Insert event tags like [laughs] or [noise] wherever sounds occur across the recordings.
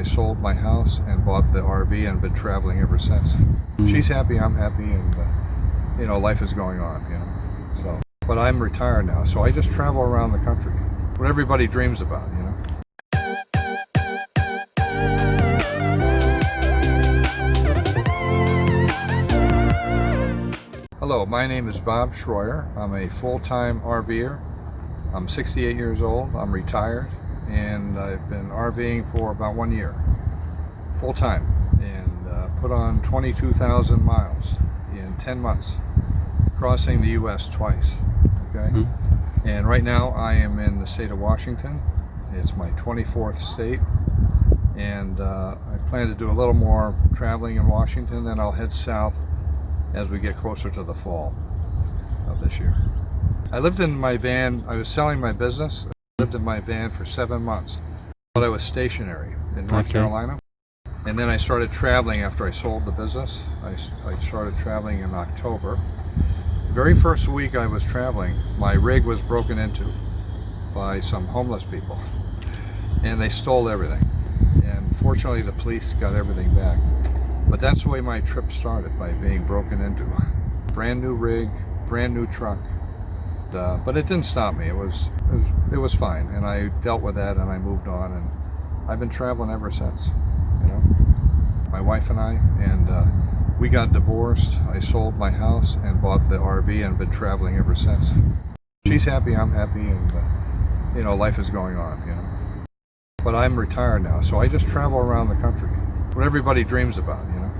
I sold my house and bought the RV and been traveling ever since. She's happy, I'm happy, and uh, you know, life is going on, you know. So, but I'm retired now, so I just travel around the country. What everybody dreams about, you know. Hello, my name is Bob Schroyer. I'm a full-time RVer. I'm 68 years old. I'm retired and I've been RVing for about one year, full-time, and uh, put on 22,000 miles in 10 months, crossing the U.S. twice. Okay, Mhm. and right now I am in the state of Washington. It's my 24th state, and uh, I plan to do a little more traveling in Washington. Then I'll head south as we get closer to the fall of this year. I lived in my van, I was selling my business. I lived in my van for seven months, but I was stationary in North Okay. Carolina. And then I started traveling after I sold the business. I started traveling in October. The very first week I was traveling, my rig was broken into by some homeless people. And they stole everything. And fortunately the police got everything back. But that's the way my trip started, by being broken into. Brand new rig, brand new truck. Uh, but it didn't stop me. It was, it was it was fine, and I dealt with that, and I moved on, and I've been traveling ever since. You know, my wife and I, and uh, we got divorced. I sold my house and bought the RV, and been traveling ever since. She's happy, I'm happy, and uh, you know, life is going on. You know, but I'm retired now, so I just travel around the country. What everybody dreams about. You know,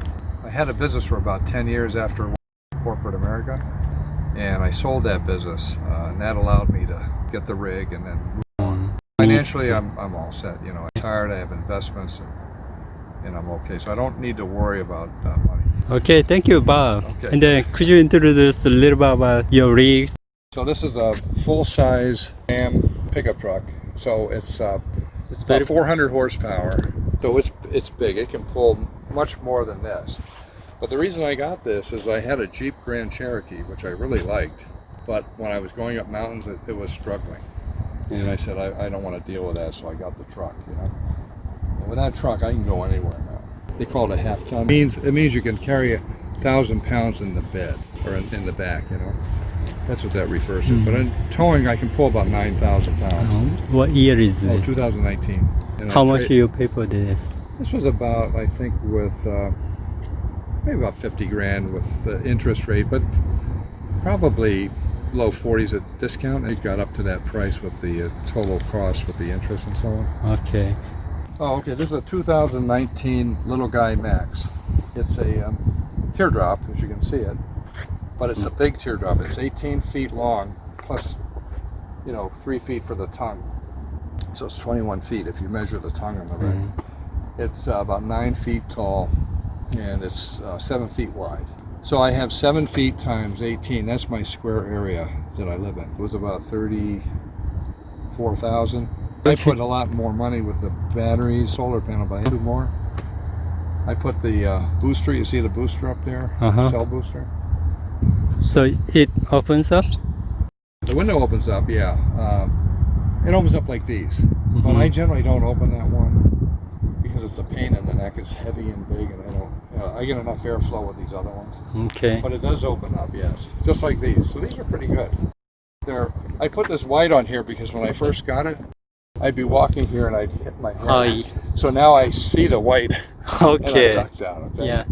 I had a business for about 10 years after corporate America and I sold that business uh, and that allowed me to get the rig and then move on. Financially I'm, I'm all set, you know, I'm retired, I have investments and, and I'm okay, so I don't need to worry about uh, money. Okay, thank you, Bob. Okay. And then could you introduce a little bit about your rigs? So this is a full-size Ram pickup truck, so it's uh, It's about 400 horsepower, so it's, it's big, it can pull much more than this. But the reason I got this is I had a Jeep Grand Cherokee, which I really liked, but when I was going up mountains, it, it was struggling. And I said, I, I don't want to deal with that, so I got the truck, you know. And with that truck, I can go anywhere now. They call it a half ton. It means, it means you can carry a thousand pounds in the bed, or in, in the back, you know. That's what that refers to. But in towing, I can pull about 9,000 pounds. Um, what year is Oh, it? 2019. And How much do you pay for this? This was about, I think, with uh, maybe about 50 grand with the interest rate, but probably low 40s at discount. It got up to that price with the uh, total cost with the interest and so on. Okay. Oh, okay. This is a 2019 Little Guy Max. It's a um, teardrop, as you can see it, but it's a big teardrop. It's 18 feet long, plus, you know, three feet for the tongue. So it's 21 feet if you measure the tongue on the rig. Mhm. It's uh, about nine feet tall and it's uh, seven feet wide. So I have seven feet times 18. That's my square area that I live in. It was about 34,000. I put a lot more money with the battery, solar panel, but I do more. I put the uh, booster, you see the booster up there? Uh-huh. Cell booster. So it opens up? The window opens up, yeah. Um, it opens up like these. But Mhm. I generally don't open that one because it's a pain in the neck. It's heavy and big, and I don't. Uh, I get enough airflow with these other ones. Okay. But it does open up, yes, just like these. So these are pretty good. They're. I put this white on here because when I first got it, I'd be walking here and I'd hit my head. Oh, So now I see the white [laughs] and I okay. duck down. Okay? Yeah.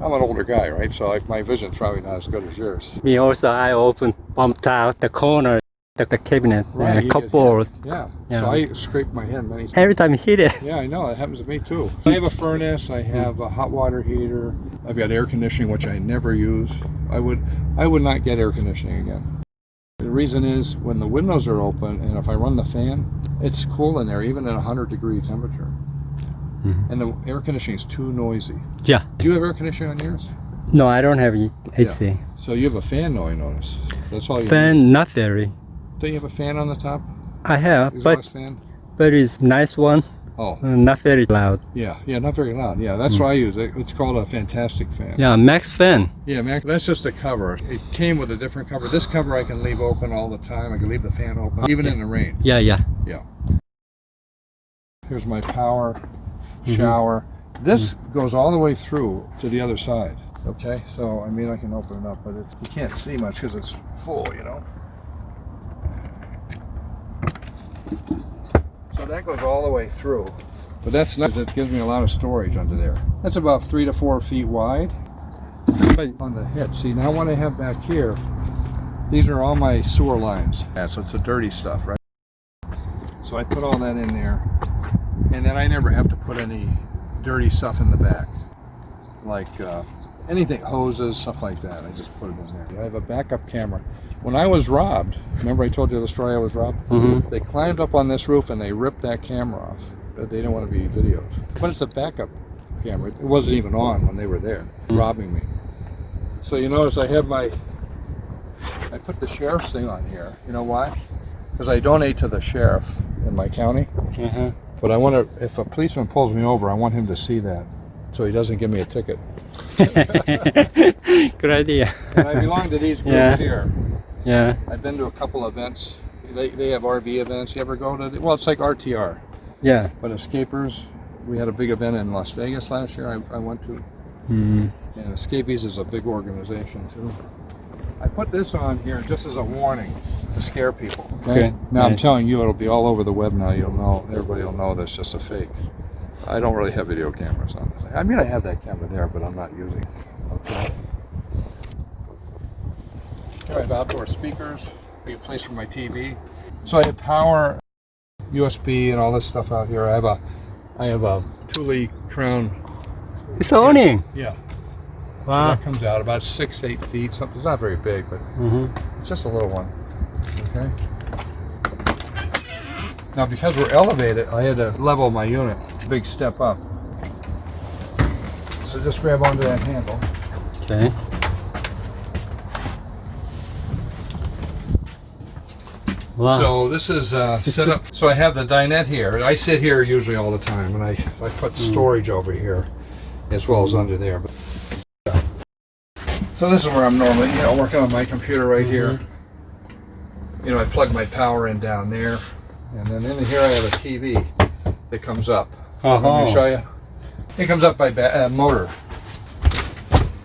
I'm an older guy, right? So like my vision's probably not as good as yours. Me also, I open bumped out the corner, the, the cabinet, Right, a you couple. get- Yeah. Yeah. So I scrape my head many times. Every time I hit it. Yeah, I know. That happens to me too. I have a furnace. I have a hot water heater. I've got air conditioning, which I never use. I would, I would not get air conditioning again. The reason is when the windows are open and if I run the fan, it's cool in there, even at 100 degree temperature. Mhm. And the air conditioning is too noisy. Yeah. Do you have air conditioning on yours? No, I don't have AC. So you have a fan, though. I notice. That's all you. Need. Fan, not very. Don't you have a fan on the top? I have, but fan. but it's nice one, Oh, uh, not very loud. yeah, yeah, not very loud. Yeah, that's Hmm. what I use. It- It's called a fantastic fan. Yeah, max fan. Yeah, Max. that's just a cover. It came with a different cover. This cover I can leave open all the time. I can leave the fan open, even in the rain. Yeah, yeah. Yeah. Here's my power Mhm. shower. This goes all the way through to the other side. Okay, so I mean I can open it up, but it's you can't see much because it's full, you know. So that goes all the way through. But that's nice. It gives me a lot of storage under there. That's about three to four feet wide. On the hitch. See now what I have back here, these are all my sewer lines. Yeah, so it's the dirty stuff, right? So I put all that in there. And then I never have to put any dirty stuff in the back. Like uh, anything, hoses, stuff like that. I just put it in there. I have a backup camera. When I was robbed, remember I told you the story I was robbed? Mm-hmm. They climbed up on this roof and they ripped that camera off. But They didn't want to be videoed. But it's a backup camera. It wasn't even on when they were there, robbing me. So you notice I have my, I put the sheriff's thing on here. You know why? Because I donate to the sheriff in my county. Uh-huh. But I want to, if a policeman pulls me over, I want him to see that. So he doesn't give me a ticket. [laughs] Good idea. And I belong to these groups Yeah. here. Yeah. I've been to a couple events. They, they have RV events. You ever go to, the, well, it's like RTR. Yeah. But Escapees, we had a big event in Las Vegas last year. I, I went to, Mm. and Escapees is a big organization too. I put this on here just as a warning to scare people. Okay, Now I'm telling you, it'll be all over the web now. You'll know, everybody will know that's just a fake. I don't really have video cameras on this. I mean, I have that camera there, but I'm not using it. Okay. I have outdoor speakers, big place for my TV. So I have power, USB, and all this stuff out here. I have a, I have a Thule Crown. It's awning. Yeah. Wow. That comes out about six, eight feet. Something. It's not very big, but Mm-hmm. it's just a little one. Okay. Now, because we're elevated, I had to level my unit. Big step up. So just grab onto that handle. Okay. Wow. So this is uh, set up. So I have the dinette here. I sit here usually all the time, and I I put storage over here, as well as under there. But so this is where I'm normally, you know, working on my computer right here. You know, I plug my power in down there, and then in here I have a TV that comes up. Let me Uh-huh. show you. It comes up by ba- uh, motor.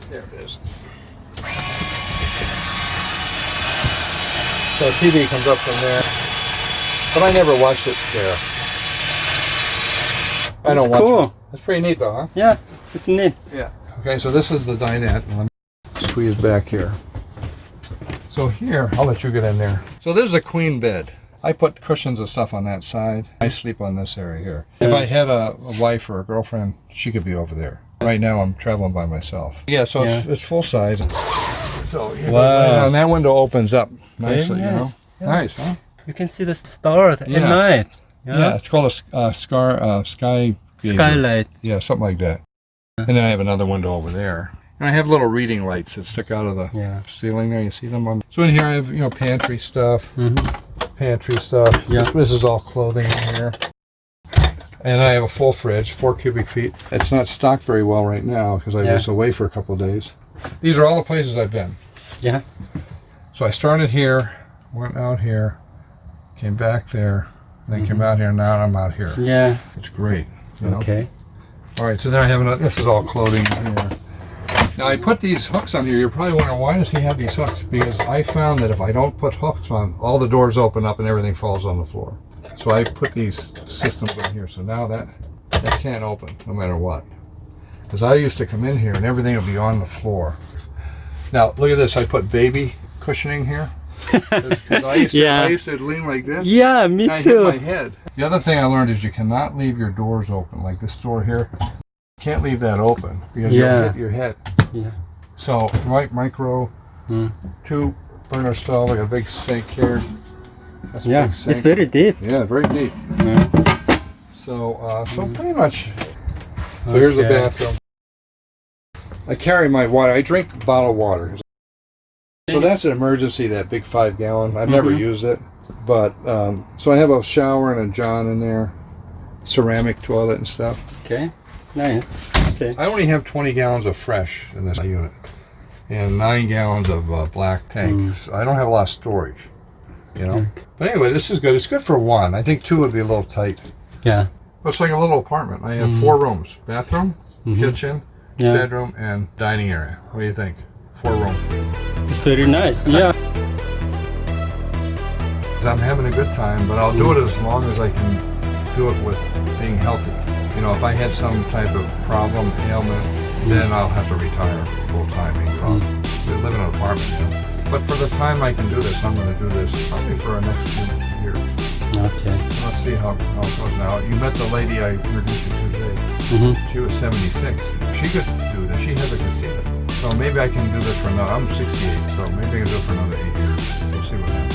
There it is. So TV comes up from there, but I never watched it there. I don't watch cool. it. It's pretty neat though, huh? Yeah. It's neat. Yeah. Okay, so this is the dinette. Let me squeeze back here. So here, I'll let you get in there. So this is a queen bed. I put cushions and stuff on that side. I sleep on this area here. If I had a, a wife or a girlfriend, she could be over there. Right now, I'm traveling by myself. Yeah, so it's, it's full size. So you Wow. and that window opens up nicely. You know, nice. Yeah. nice, huh? You can see the stars Yeah. at night. Yeah, it's called a uh, scar uh, sky gauger. Skylight. Yeah, something like that. And then I have another window over there. And I have little reading lights that stick out of the Yeah. ceiling there. You see them on. So in here I have you know pantry stuff, Mm-hmm. pantry stuff. Yeah. This, this is all clothing in here. And I have a full fridge, four cubic feet. It's not stocked very well right now because I Yeah. was away for a couple of days. These are all the places I've been. Yeah. So I started here, went out here, came back there, then came mm-hmm. out here. Now I'm out here. Yeah. It's great. You know? Okay. All right, so then I have another, this is all clothing here. Now I put these hooks on here. You're probably wondering why does he have these hooks? Because I found that if I don't put hooks on, all the doors open up and everything falls on the floor. So I put these systems on here. So now that that can't open no matter what. Because I used to come in here and everything would be on the floor. Now look at this. I put baby cushioning here. [laughs] Because I used to Yeah. I used to lean like this. Yeah, me hit my too. head. The other thing I learned is you cannot leave your doors open, like this door here. You can't leave that open because Yeah. you'll hit your head. Yeah. So, right micro, Mm. two burner stove, like a big sink here. That's Yeah. big It's very deep. Yeah, very deep. Yeah. So, uh, so pretty much. So here's the bathroom. I carry my water. I drink bottled water. So that's an emergency. That big five gallon. I've never Mhm. used it, but um, so I have a shower and a john in there, ceramic toilet and stuff. Okay. Nice. Okay. I only have 20 gallons of fresh in this unit, and nine gallons of uh, black tanks. I don't have a lot of storage, you know. Okay. But anyway, this is good. It's good for one. I think two would be a little tight. Yeah. It's like a little apartment. I have four rooms: bathroom, Mhm. kitchen, Yeah, bedroom, and dining area. What do you think? Four rooms. it's very nice. yeah. I'm having a good time, but I'll do it as long as I can do it with being healthy. You know, if I had some type of problem, ailment, then I'll have to retire full time because we live in an apartment. Know? But for the time I can do this, I'm going to do this probably for the next few years. Okay. Let's see how, how it goes now. You met the lady I introduced you to today. Mm -hmm. She was 76. She could do this. She has a casita. So maybe I can do this for another. I'm 68, so maybe I can do it for another eight years. We'll see what happens.